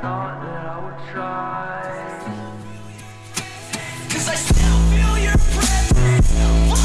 thought that I would try. Cause I still feel your presence